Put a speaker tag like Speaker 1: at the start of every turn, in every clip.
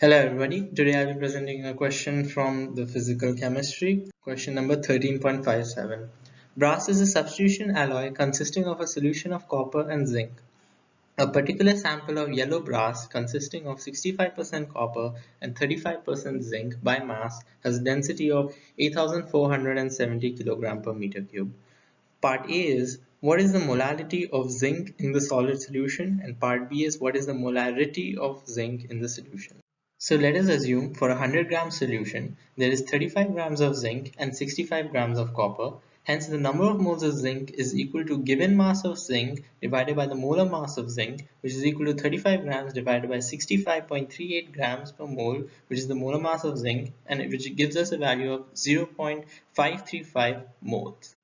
Speaker 1: Hello everybody, today I'll be presenting a question from the physical chemistry, question number 13.57. Brass is a substitution alloy consisting of a solution of copper and zinc. A particular sample of yellow brass consisting of 65% copper and 35% zinc by mass has a density of 8470 kg per meter cube. Part A is what is the molality of zinc in the solid solution and part B is what is the molarity of zinc in the solution. So let us assume for a 100 gram solution there is 35 grams of zinc and 65 grams of copper. Hence the number of moles of zinc is equal to given mass of zinc divided by the molar mass of zinc which is equal to 35 grams divided by 65.38 grams per mole which is the molar mass of zinc and which gives us a value of 0.535 moles.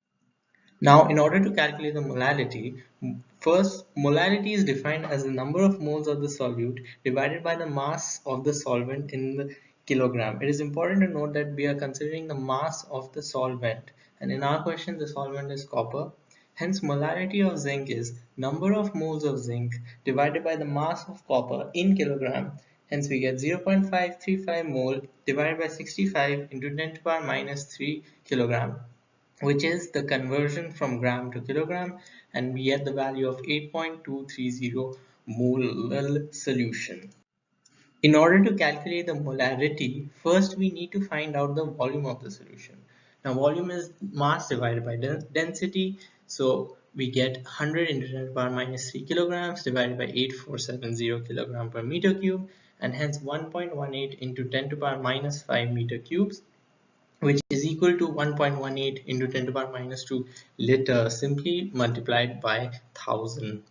Speaker 1: Now, in order to calculate the molality, first molality is defined as the number of moles of the solute divided by the mass of the solvent in the kilogram. It is important to note that we are considering the mass of the solvent and in our question the solvent is copper. Hence molality of zinc is number of moles of zinc divided by the mass of copper in kilogram. Hence we get 0.535 mole divided by 65 into 10 to the power minus 3 kilogram which is the conversion from gram to kilogram and we get the value of 8.230 mole solution. In order to calculate the molarity, first we need to find out the volume of the solution. Now volume is mass divided by density. So we get 100 into 10 to the power minus 3 kilograms divided by 8470 kilogram per meter cube and hence 1.18 into 10 to the power minus 5 meter cubes which is equal to 1.18 into 10 to the power minus 2 liter simply multiplied by 1000.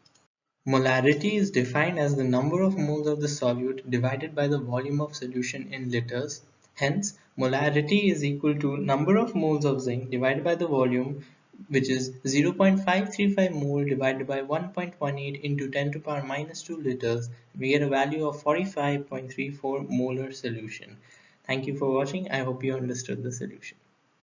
Speaker 1: Molarity is defined as the number of moles of the solute divided by the volume of solution in liters. Hence, molarity is equal to number of moles of zinc divided by the volume which is 0.535 mole divided by 1.18 into 10 to the power minus 2 liters. We get a value of 45.34 molar solution. Thank you for watching. I hope you understood the solution.